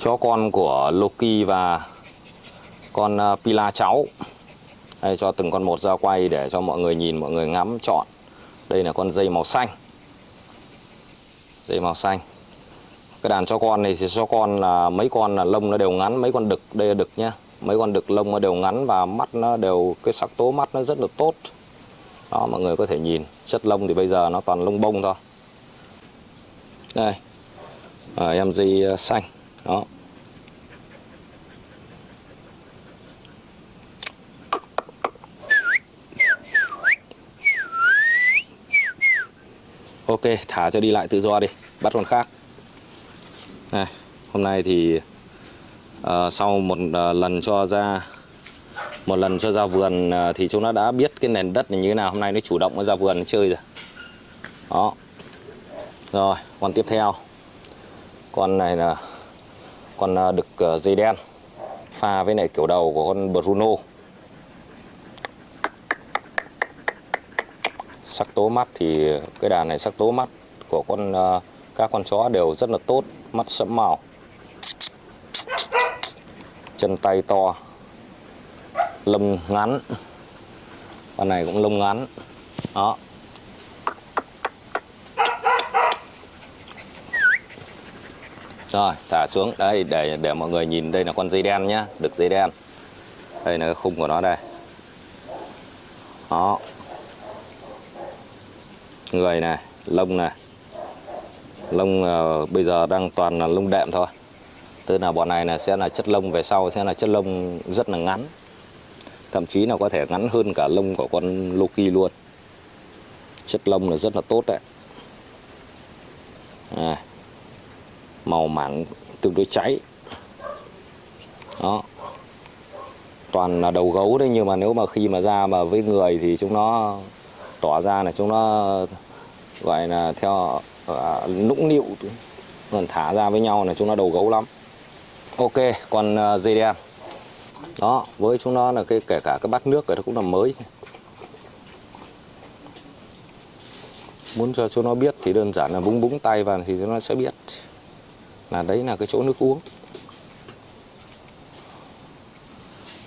chó con của Loki và con ờ, Pila cháu. Đây cho từng con một ra quay để cho mọi người nhìn mọi người ngắm chọn đây là con dây màu xanh. Dây màu xanh. Cái đàn cho con này thì cho con là mấy con là lông nó đều ngắn mấy con đực đây là đực nhá. Mấy con đực lông nó đều ngắn và mắt nó đều cái sắc tố mắt nó rất là tốt. Đó mọi người có thể nhìn. Chất lông thì bây giờ nó toàn lông bông thôi. Đây. À, em dây ờ, xanh đó. Ok thả cho đi lại tự do đi. Bắt con khác. Này hôm nay thì uh, sau một uh, lần cho ra một lần cho ra vườn uh, thì chúng nó đã biết cái nền đất này như thế nào. Hôm nay nó chủ động nó ra vườn nó chơi rồi. Đó. Rồi con tiếp theo. Con này là con à, đực à, dây đen. Pha với lại kiểu đầu của con Bruno. Sắc tố mắt thì, cái đàn này sắc tố mắt của con à, các con chó đều rất là tốt, mắt sẫm màu. Chân tay to. Lông ngắn. Con này cũng lông ngắn. Đó. Rồi thả xuống. Đây để để mọi người nhìn đây là con dây đen nhá. Được dây đen. Đây là cái khung của nó đây. Đó. Người này lông này. Lông uh, bây giờ đang toàn là lông đệm thôi. Tức là bọn này là sẽ là chất lông về sau sẽ là chất lông rất là ngắn. Thậm chí là có thể ngắn hơn cả lông của con Loki luôn. Chất lông là rất là tốt đấy. À, màu mảng tương đối cháy. Đó. Toàn là đầu gấu đấy nhưng mà nếu mà khi mà ra mà với người thì chúng nó tỏ ra là chúng nó gọi là theo à, nũng nịu còn thả ra với nhau là chúng nó đầu gấu lắm. Ok còn à, dây đen. Đó với chúng nó là cái kể cả cái bát nước này nó cũng là mới. Muốn cho chúng nó biết thì đơn giản là búng búng tay vào thì chúng nó sẽ biết là đấy là cái chỗ nước uống.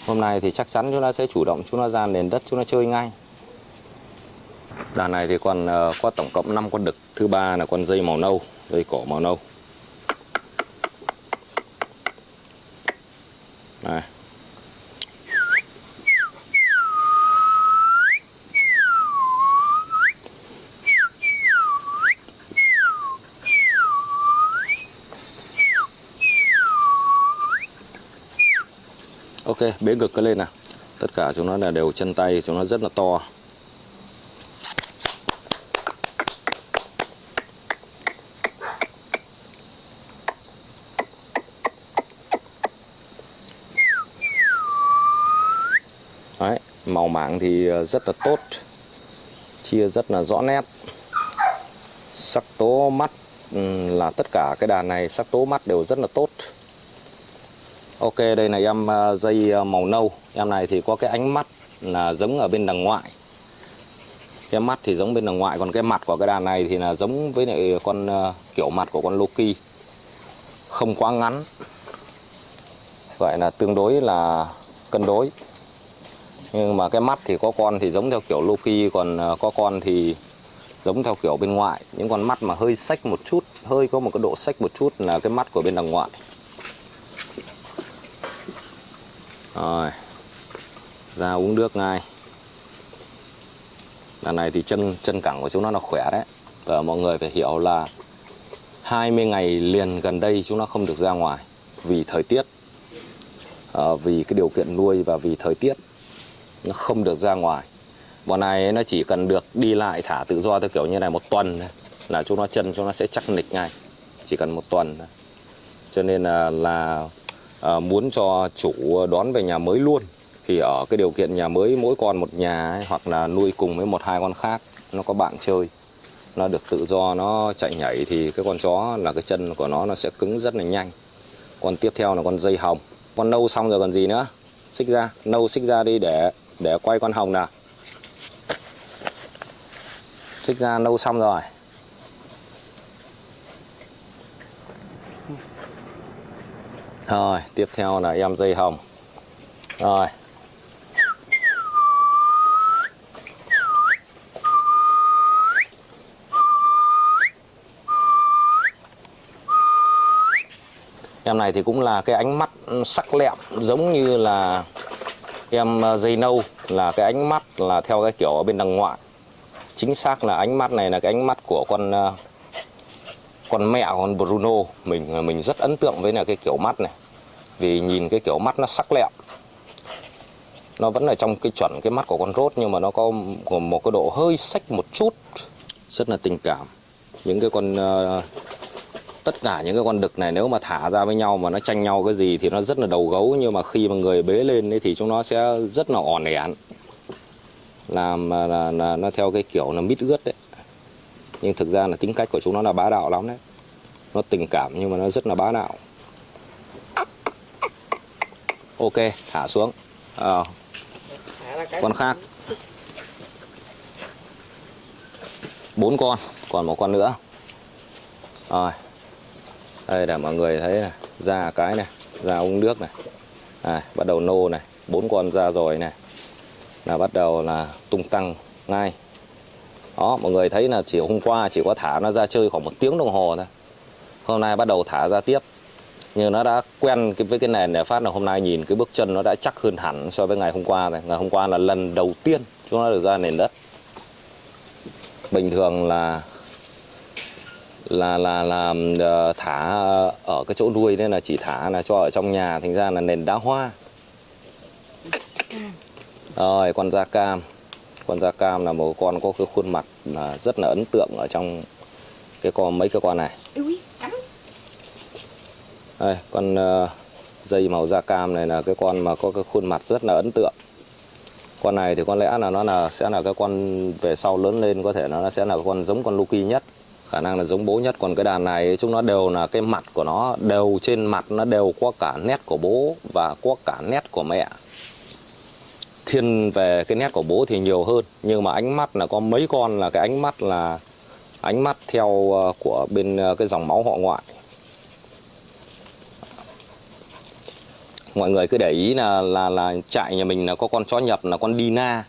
Hôm nay thì chắc chắn chúng ta sẽ chủ động, chúng ta ra nền đất, chúng ta chơi ngay. Đàn này thì còn ờ, có tổng cộng 5 con đực. Thứ ba là con dây màu nâu, dây cổ màu nâu. Này bế ngực cái lên nào. Tất cả chúng nó là đều chân tay, chúng nó rất là to. Đấy, màu mảng thì ờ, rất là tốt. Chia rất là rõ nét. Sắc tố mắt ừ, là tất cả cái đàn này sắc tố mắt đều rất là tốt. Ok, đây là em ờ, dây ờ, màu nâu. Em này thì có cái ánh mắt là giống ở bên đằng ngoại. Cái mắt thì giống bên đằng ngoại, Còn cái mặt của cái đàn này thì là giống với lại con ờ, kiểu mặt của con Loki. Không quá ngắn. Vậy là tương đối là cân đối. Nhưng mà cái mắt thì có con thì giống theo kiểu Loki, Còn có con thì giống theo kiểu bên ngoại. Những con mắt mà hơi sách một chút, Hơi có một cái độ sách một chút là cái mắt của bên đằng ngoại. Rồi Ra uống nước ngay. Đàn này thì chân chân cẳng của chúng nó là khỏe đấy. Và mọi người phải hiểu là 20 ngày liền gần đây chúng nó không được ra ngoài Vì thời tiết. À, Vì cái điều kiện nuôi và vì thời tiết Nó không được ra ngoài. Bọn này nó chỉ cần được đi lại thả tự do theo kiểu như này một tuần thôi Là chúng nó chân chúng nó sẽ chắc nịch ngay. Chỉ cần một tuần thôi. Cho nên ờ, là, là à, muốn cho chủ đón về nhà mới luôn thì ở cái điều kiện nhà mới mỗi con một nhà ấy, hoặc là nuôi cùng với một hai con khác nó có bạn chơi. Nó được tự do nó chạy nhảy thì cái con chó là cái chân của nó nó sẽ cứng rất là nhanh. Con tiếp theo là con dây hồng. Con nâu xong rồi còn gì nữa? Xích ra nâu xích ra đi để để quay con hồng nào. Xích ra nâu xong rồi. Rồi, tiếp theo là em dây hồng. Rồi. Em này thì cũng là cái ánh mắt sắc lẹm, giống như là em ờ, dây nâu, là cái ánh mắt là theo cái kiểu ở bên đằng ngoại. Chính xác là ánh mắt này là cái ánh mắt của con ờ, con mẹ, con Bruno. Mình ờ, mình rất ấn tượng với là cái kiểu mắt này vì nhìn cái kiểu mắt nó sắc lẹm. Nó vẫn là trong cái chuẩn cái mắt của con rốt nhưng mà nó có một cái độ hơi sách một chút. Rất là tình cảm. Những cái con uh, tất cả những cái con đực này nếu mà thả ra với nhau mà nó tranh nhau cái gì thì nó rất là đầu gấu nhưng mà khi mà người bế lên ấy thì chúng nó sẽ rất là ỏn ẻn. Làm là, là, là nó theo cái kiểu là mít ướt đấy. Nhưng thực ra là tính cách của chúng nó là bá đạo lắm đấy. Nó tình cảm nhưng mà nó rất là bá đạo ok thả xuống. À, con khác. Bốn con còn một con nữa. Rồi. Đây để mọi người thấy này. Ra cái này ra uống nước này. À, bắt đầu nô này. Bốn con ra rồi này. Là bắt đầu là tung tăng ngay. Đó mọi người thấy là chỉ hôm qua chỉ có thả nó ra chơi khoảng một tiếng đồng hồ thôi. Hôm nay bắt đầu thả ra tiếp nhưng nó đã quen với cái nền để phát là hôm nay nhìn cái bước chân nó đã chắc hơn hẳn so với ngày hôm qua này ngày hôm qua là lần đầu tiên chúng nó được ra nền đất. Bình thường là là là là ờ, thả ở cái chỗ nuôi nên là chỉ thả là cho ở trong nhà, thành ra là nền đá hoa. Rồi, con da cam. Con da cam là một con có cái khuôn mặt là rất là ấn tượng ở trong cái con mấy cái con này đây, con ờ, dây màu da cam này là cái con mà có cái khuôn mặt rất là ấn tượng. Con này thì có lẽ là nó là sẽ là cái con về sau lớn lên có thể nó sẽ là con giống con Lucky nhất. Khả năng là giống bố nhất. Còn cái đàn này chúng nó đều là cái mặt của nó đều trên mặt nó đều có cả nét của bố và có cả nét của mẹ. Thiên về cái nét của bố thì nhiều hơn nhưng mà ánh mắt là có mấy con là cái ánh mắt là ánh mắt theo ờ, của bên ờ, cái dòng máu họ ngoại. Mọi người cứ để ý là là là trại nhà mình là có con chó nhập, là con Dina.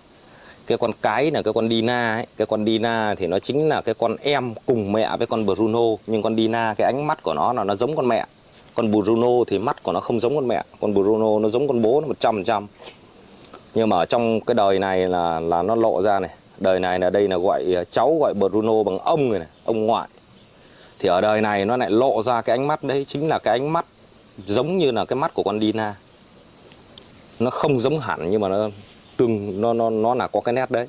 Cái con cái là cái con Dina ấy. cái con Dina thì nó chính là cái con em cùng mẹ với con Bruno. Nhưng con Dina, cái ánh mắt của nó là nó giống con mẹ. Con Bruno thì mắt của nó không giống con mẹ. Con Bruno nó giống con bố nó một trăm trăm. Nhưng mà ở trong cái đời này là là nó lộ ra này. Đời này là đây là gọi à, cháu gọi Bruno bằng ông người này, ông ngoại. Thì ở đời này nó lại lộ ra cái ánh mắt đấy, chính là cái ánh mắt giống như là cái mắt của con Dina. Nó không giống hẳn nhưng mà nó tương nó nó nó là có cái nét đấy.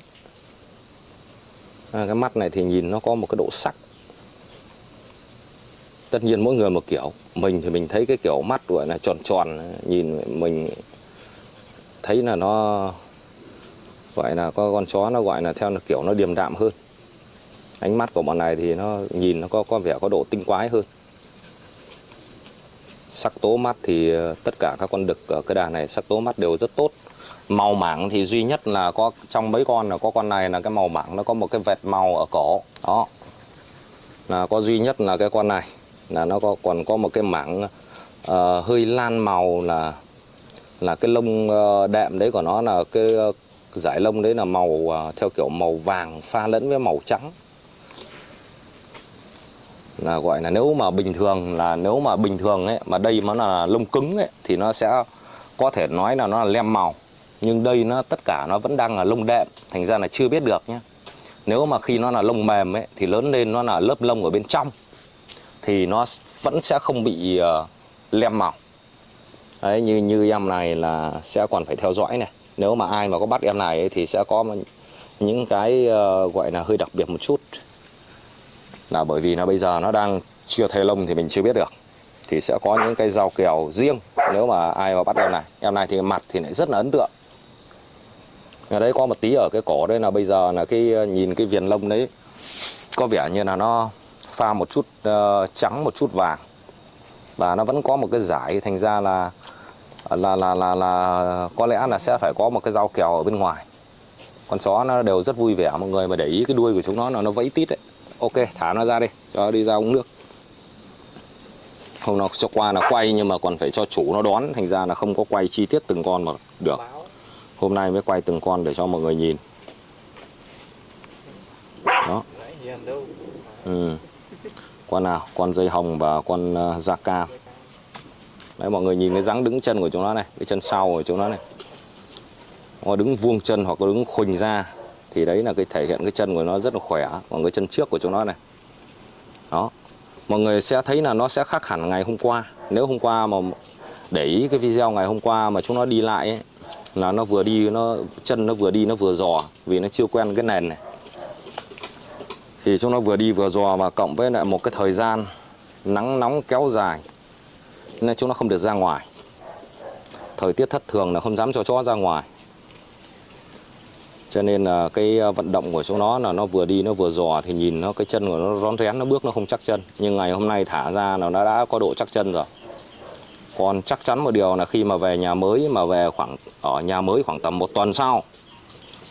À, cái mắt này thì nhìn nó có một cái độ sắc. Tất nhiên mỗi người một kiểu. Mình thì mình thấy cái kiểu mắt gọi là tròn tròn nhìn mình thấy là nó gọi là có con chó nó gọi là theo là kiểu nó điềm đạm hơn. Ánh mắt của bọn này thì nó nhìn nó có có vẻ có độ tinh quái hơn sắc tố mắt thì ờ, tất cả các con đực ở cái đàn này sắc tố mắt đều rất tốt. Màu mảng thì duy nhất là có trong mấy con là có con này là cái màu mảng nó có một cái vệt màu ở cổ. Đó. Là có duy nhất là cái con này là nó có còn có một cái mảng uh, hơi lan màu là là cái lông uh, đệm đấy của nó là cái uh, giải lông đấy là màu uh, theo kiểu màu vàng pha lẫn với màu trắng là gọi là nếu mà bình thường là nếu mà bình thường ấy mà đây nó là lông cứng ấy thì nó sẽ có thể nói là nó là lem màu. Nhưng đây nó tất cả nó vẫn đang là lông đệm thành ra là chưa biết được nhé. Nếu mà khi nó là lông mềm ấy thì lớn lên nó là lớp lông ở bên trong thì nó vẫn sẽ không bị uh, lem màu. Đấy như như em này là sẽ còn phải theo dõi này. Nếu mà ai mà có bắt em này ấy, thì sẽ có những cái uh, gọi là hơi đặc biệt một chút là bởi vì là bây giờ nó đang chưa thay lông thì mình chưa biết được. Thì sẽ có những cái rau kèo riêng nếu mà ai mà bắt em này. Em này thì mặt thì lại rất là ấn tượng. Ở đấy có một tí ở cái cổ đây là bây giờ là cái nhìn cái viền lông đấy có vẻ như là nó pha một chút uh, trắng một chút vàng. Và nó vẫn có một cái giải thành ra là là là là là có lẽ là sẽ phải có một cái rau kèo ở bên ngoài. Con chó nó đều rất vui vẻ mọi người mà để ý cái đuôi của chúng nó là nó vẫy tít đấy ok thả nó ra đi cho nó đi ra uống nước. Hôm nào cho qua là quay nhưng mà còn phải cho chủ nó đón. Thành ra là không có quay chi tiết từng con mà được. Hôm nay mới quay từng con để cho mọi người nhìn. Đó. Ừ. con nào? Con dây hồng và con uh, da cam. Đấy mọi người nhìn cái dáng đứng chân của chúng nó này cái chân sau của chúng nó này. Nó đứng vuông chân hoặc là đứng khuỳnh ra thì đấy là cái thể hiện cái chân của nó rất là khỏe còn cái chân trước của chúng nó này. Đó. Mọi người sẽ thấy là nó sẽ khác hẳn ngày hôm qua. Nếu hôm qua mà để ý cái video ngày hôm qua mà chúng nó đi lại ấy, là nó vừa đi nó chân nó vừa đi nó vừa dò vì nó chưa quen cái nền này. Thì chúng nó vừa đi vừa dò và cộng với lại một cái thời gian nắng nóng kéo dài nên chúng nó không được ra ngoài. Thời tiết thất thường là không dám cho chó ra ngoài cho nên là cái ờ, vận động của chúng nó là nó vừa đi nó vừa dò thì nhìn nó, cái chân của nó rón rén, nó bước nó không chắc chân. Nhưng ngày hôm nay thả ra là nó đã có độ chắc chân rồi. Còn chắc chắn một điều là khi mà về nhà mới, mà về khoảng, ở nhà mới khoảng tầm một tuần sau,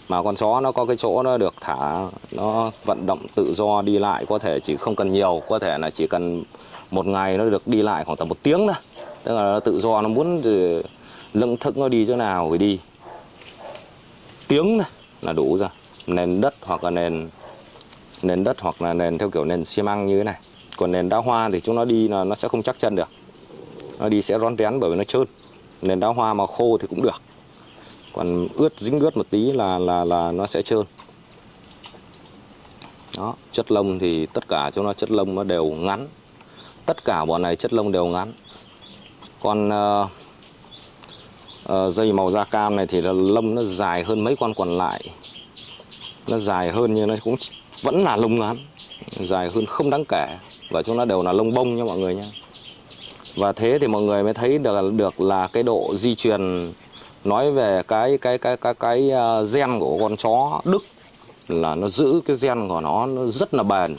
mà con chó nó có cái chỗ nó được thả, nó vận động tự do đi lại có thể chỉ không cần nhiều, có thể là chỉ cần một ngày nó được đi lại khoảng tầm một tiếng thôi. Tức là nó tự do, nó muốn lưng thức nó đi chỗ nào thì đi. Tiếng thôi là đủ rồi. Nền đất hoặc là nền nền đất hoặc là nền theo kiểu nền xi măng như thế này. Còn nền đá hoa thì chúng nó đi là nó sẽ không chắc chân được. Nó đi sẽ rón rén bởi vì nó trơn. Nền đá hoa mà khô thì cũng được. Còn ướt dính ướt một tí là là là nó sẽ trơn. Đó chất lông thì tất cả chúng nó chất lông nó đều ngắn. Tất cả bọn này chất lông đều ngắn. Còn uh, Ờ, dây màu da cam này thì là lông nó dài hơn mấy con còn lại. Nó dài hơn nhưng nó cũng vẫn là lông ngắn dài hơn không đáng kể. Và chúng nó đều là lông bông nha mọi người nha. Và thế thì mọi người mới thấy được được là cái độ di truyền nói về cái cái cái cái cái ờ, gen của con chó Đức là nó giữ cái gen của nó nó rất là bền.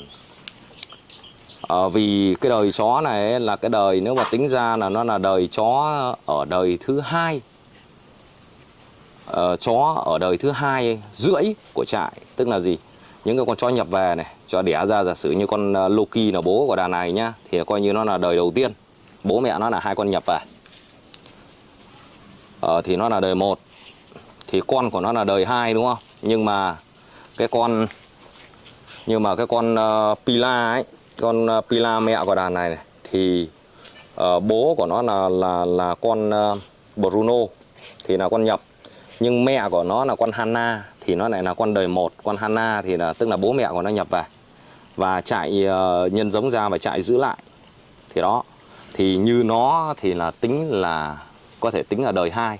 À, vì cái đời chó này là cái đời nếu mà tính ra là nó là đời chó ở đời thứ hai uh, chó ở đời thứ hai rưỡi của trại tức là gì? Những cái con chó nhập về này cho đẻ ra giả sử như con ờ, Loki là bố của đàn này nhá thì coi như nó là đời đầu tiên. Bố mẹ nó là hai con nhập về. Ờ, thì nó là đời một thì con của nó là đời hai đúng không? Nhưng mà cái con nhưng mà cái con uh, Pila ấy con uh, Pila mẹ của đàn này, này thì uh, bố của nó là là là con uh, Bruno thì là con nhập nhưng mẹ của nó là con Hanna thì nó lại là con đời một. Con Hanna thì là tức là bố mẹ của nó nhập về và chạy uh, ờ, nhân giống ra và chạy giữ lại. Thì đó thì như nó thì là tính là có thể tính là đời hai.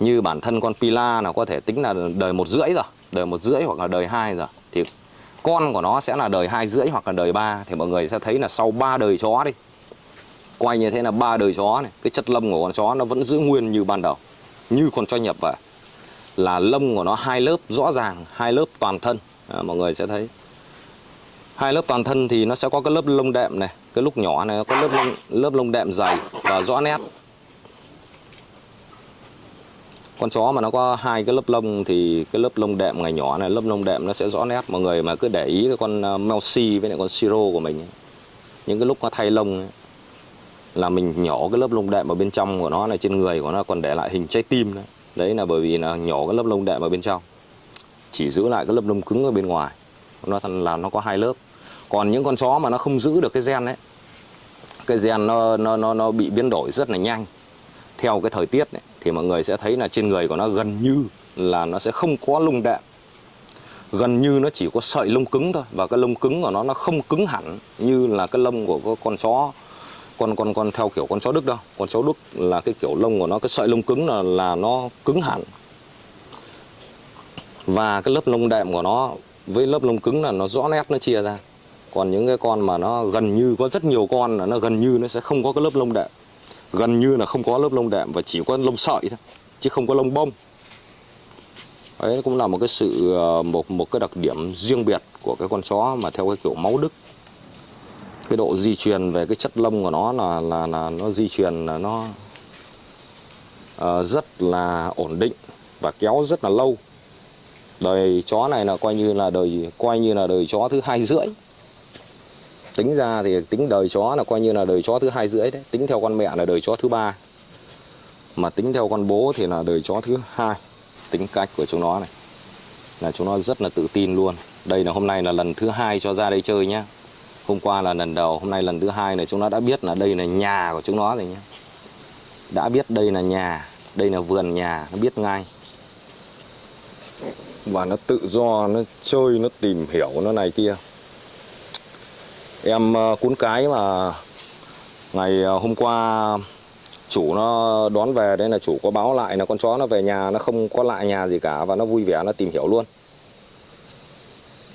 Như bản thân con Pila là có thể tính là đời một rưỡi rồi đời một rưỡi hoặc là đời hai rồi. Thì con của nó sẽ là đời hai rưỡi hoặc là đời ba. Thì mọi người sẽ thấy là sau ba đời chó đi quay như thế là ba đời chó này cái chất lâm của con chó nó vẫn giữ nguyên như ban đầu như con cho nhập vậy là lông của nó hai lớp rõ ràng hai lớp toàn thân. À, mọi người sẽ thấy. Hai lớp toàn thân thì nó sẽ có cái lớp lông đệm này cái lúc nhỏ này có lớp lông, lớp lông đệm dày và rõ nét. Con chó mà nó có hai cái lớp lông thì cái lớp lông đệm ngày nhỏ này lớp lông đệm nó sẽ rõ nét. Mọi người mà cứ để ý cái con à, Melsi với lại con Siro của mình những cái lúc nó thay lông ấy, là mình nhỏ cái lớp lông đệm ở bên trong của nó này trên người của nó còn để lại hình trái tim đấy đấy là bởi vì là nhỏ cái lớp lông đệm ở bên trong. Chỉ giữ lại cái lớp lông cứng ở bên ngoài. Nó thành là nó có hai lớp. Còn những con chó mà nó không giữ được cái gen đấy cái gen nó nó nó nó bị biến đổi rất là nhanh. Theo cái thời tiết ấy, thì mọi người sẽ thấy là trên người của nó gần như là nó sẽ không có lông đệm. Gần như nó chỉ có sợi lông cứng thôi và cái lông cứng của nó nó không cứng hẳn như là cái lông của con chó con con con theo kiểu con chó đức đâu. Con chó đức là cái kiểu lông của nó, cái sợi lông cứng là là nó cứng hẳn. Và cái lớp lông đệm của nó, với lớp lông cứng là nó rõ nét, nó chia ra. Còn những cái con mà nó gần như có rất nhiều con là nó gần như nó sẽ không có cái lớp lông đệm. Gần như là không có lớp lông đệm và chỉ có lông sợi thôi, chứ không có lông bông. Đấy, cũng là một cái sự ờ, một một cái đặc điểm riêng biệt của cái con chó mà theo cái kiểu máu đức cái độ di truyền về cái chất lông của nó là là là nó di truyền là nó uh, rất là ổn định và kéo rất là lâu. Đời chó này là coi như là đời coi như là đời chó thứ hai rưỡi. Tính ra thì tính đời chó là coi như là đời chó thứ hai rưỡi đấy. Tính theo con mẹ là đời chó thứ ba. Mà tính theo con bố thì là đời chó thứ hai. Tính cách của chúng nó này. Là chúng nó rất là tự tin luôn. Đây là hôm nay là lần thứ hai cho ra đây chơi nhá hôm qua là lần đầu, hôm nay lần thứ hai này, chúng nó đã biết là đây là nhà của chúng nó rồi nhé đã biết đây là nhà, đây là vườn nhà, nó biết ngay. Và nó tự do, nó chơi, nó tìm hiểu nó này kia. Em ờ, cuốn cái mà ngày ờ, hôm qua chủ nó đón về, đấy là chủ có báo lại là con chó nó về nhà, nó không có lại nhà gì cả và nó vui vẻ, nó tìm hiểu luôn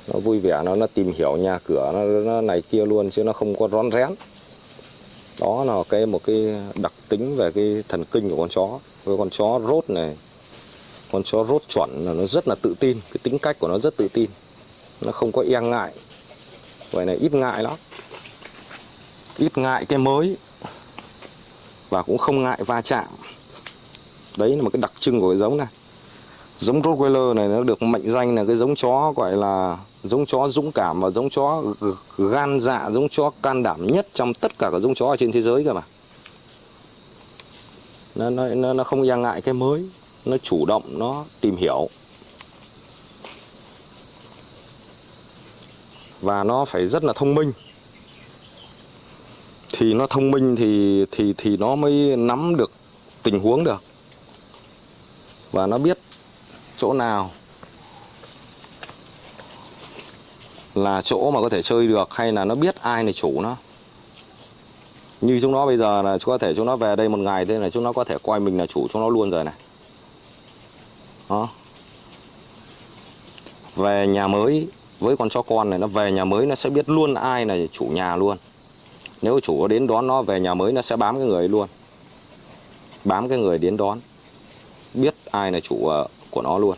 nó vui vẻ nó nó tìm hiểu nhà cửa nó, nó này kia luôn chứ nó không có rón rén. Đó là cái một cái đặc tính về cái thần kinh của con chó. Với con chó rốt này con chó rốt chuẩn là nó rất là tự tin. Cái tính cách của nó rất tự tin. Nó không có e ngại. Vậy này ít ngại lắm. Ít ngại cái mới. Và cũng không ngại va chạm. Đấy là một cái đặc trưng của cái giống này. Giống Rottweiler này nó được mệnh danh là cái giống chó gọi là giống chó dũng cảm và giống chó gan dạ giống chó can đảm nhất trong tất cả các giống chó ở trên thế giới cơ mà. Nó nó nó không e ngại cái mới, nó chủ động, nó tìm hiểu. Và nó phải rất là thông minh. Thì nó thông minh thì thì thì nó mới nắm được tình huống được. Và nó biết chỗ nào là chỗ mà có thể chơi được hay là nó biết ai là chủ nó. Như chúng nó bây giờ là có thể chúng nó về đây một ngày thế là chúng nó có thể coi mình là chủ chúng nó luôn rồi này. Đó. Về nhà mới, với con chó con này, nó về nhà mới nó sẽ biết luôn ai là chủ nhà luôn. Nếu chủ có đến đón nó về nhà mới, nó sẽ bám cái người ấy luôn. Bám cái người đến đón, biết ai là chủ ờ, của nó luôn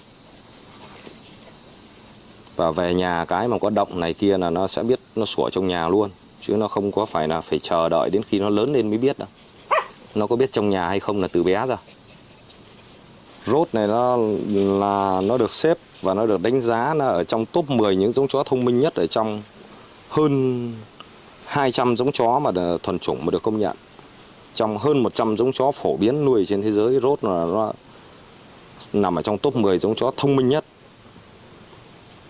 và về nhà cái mà có động này kia là nó sẽ biết nó sủa trong nhà luôn, chứ nó không có phải là phải chờ đợi đến khi nó lớn lên mới biết đâu. Nó có biết trong nhà hay không là từ bé rồi. Rốt này nó là nó được xếp và nó được đánh giá là ở trong top 10 những giống chó thông minh nhất ở trong hơn 200 giống chó mà thuần chủng mà được công nhận. Trong hơn 100 giống chó phổ biến nuôi trên thế giới, rốt là nó nằm ở trong top 10 giống chó thông minh nhất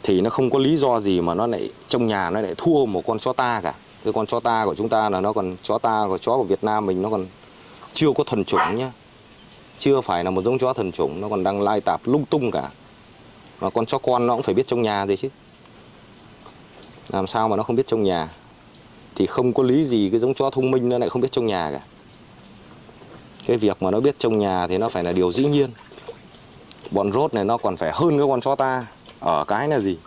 thì nó không có lý do gì mà nó lại, trong nhà nó lại thua một con chó ta cả. Cái con chó ta của chúng ta là nó còn, chó ta của, chó của Việt Nam mình nó còn chưa có thuần chủng nhá. Chưa phải là một giống chó thuần chủng, nó còn đang lai tạp, lung tung cả. Mà con chó con nó cũng phải biết trong nhà gì chứ. Làm sao mà nó không biết trong nhà? Thì không có lý gì cái giống chó thông minh nó lại không biết trong nhà cả. Cái việc mà nó biết trong nhà thì nó phải là điều dĩ nhiên. Bọn rốt này nó còn phải hơn cái con chó ta ở cái là gì?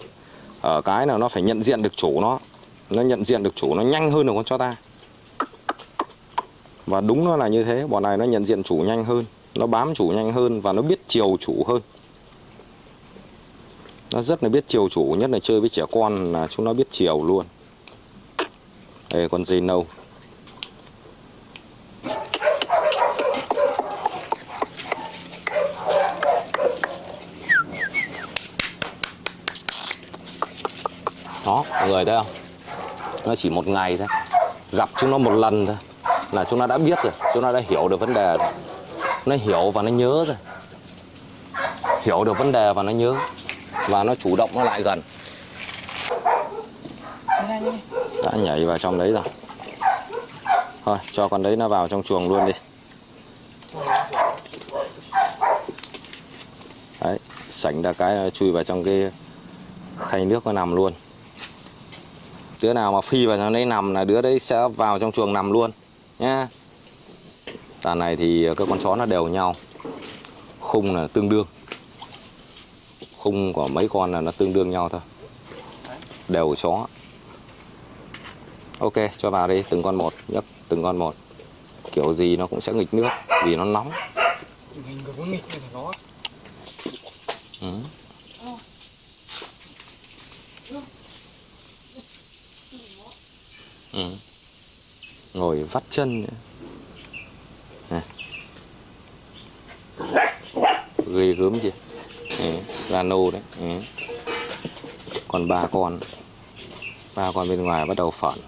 Ở cái là nó phải nhận diện được chủ nó. Nó nhận diện được chủ nó nhanh hơn được con chó ta. Và đúng nó là như thế, bọn này nó nhận diện chủ nhanh hơn. Nó bám chủ nhanh hơn và nó biết chiều chủ hơn. Nó rất là biết chiều chủ, nhất là chơi với trẻ con là chúng nó biết chiều luôn. Đây con dây nâu đó mọi người thấy không à? nó chỉ một ngày thôi. Gặp chúng nó một lần thôi. Là chúng nó đã biết rồi. Chúng nó đã hiểu được vấn đề rồi. Nó hiểu và nó nhớ rồi. Hiểu được vấn đề và nó nhớ. Và nó chủ động nó lại gần. Đã nhảy vào trong đấy rồi. Thôi, cho con đấy nó vào trong chuồng luôn đi. Đấy, sảnh ra cái chui vào trong cái khay nước nó nằm luôn đứa nào mà phi vào trong đấy nằm là đứa đấy sẽ vào trong chuồng nằm luôn, nhá. Đàn này thì các con chó nó đều nhau. Khung là tương đương. Khung của mấy con là nó tương đương nhau thôi. Đều chó. Ok, cho vào đi, từng con một, nhấc từng con một. Kiểu gì nó cũng sẽ nghịch nước vì nó nóng ừ. Ừ ngồi vắt chân. Này. ghê gớm chưa? Là nô đấy. Ừ. còn ba con. Ba con bên ngoài bắt đầu phản.